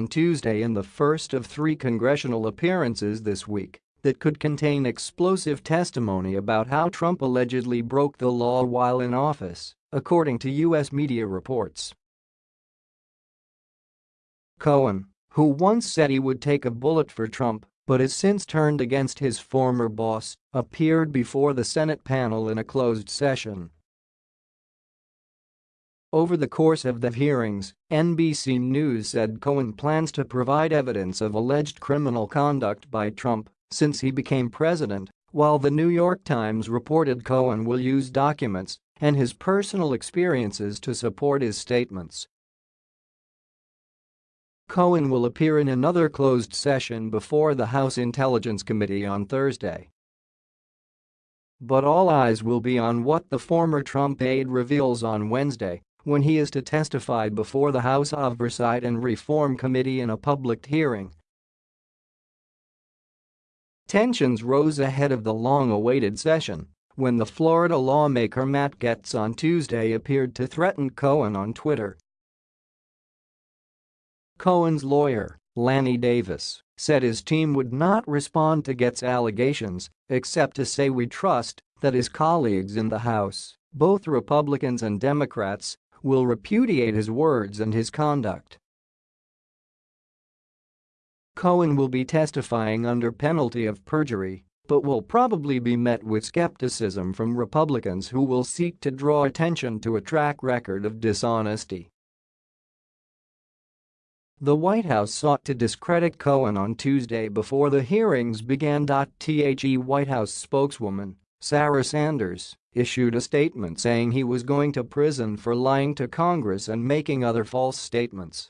on Tuesday in the first of three congressional appearances this week that could contain explosive testimony about how Trump allegedly broke the law while in office, according to U.S. media reports. Cohen, who once said he would take a bullet for Trump but has since turned against his former boss, appeared before the Senate panel in a closed session. Over the course of the hearings, NBC News said Cohen plans to provide evidence of alleged criminal conduct by Trump since he became president, while the New York Times reported Cohen will use documents and his personal experiences to support his statements. Cohen will appear in another closed session before the House Intelligence Committee on Thursday. But all eyes will be on what the former Trump aide reveals on Wednesday when he is to testify before the House Oversight and Reform Committee in a public hearing. Tensions rose ahead of the long-awaited session when the Florida lawmaker Matt Gaetz on Tuesday appeared to threaten Cohen on Twitter. Cohen's lawyer, Lanny Davis, said his team would not respond to Gaetz' allegations except to say we trust that his colleagues in the House, both Republicans and Democrats, will repudiate his words and his conduct. Cohen will be testifying under penalty of perjury, but will probably be met with skepticism from Republicans who will seek to draw attention to a track record of dishonesty. The White House sought to discredit Cohen on Tuesday before the hearings began. The White House spokeswoman, Sarah Sanders, issued a statement saying he was going to prison for lying to Congress and making other false statements.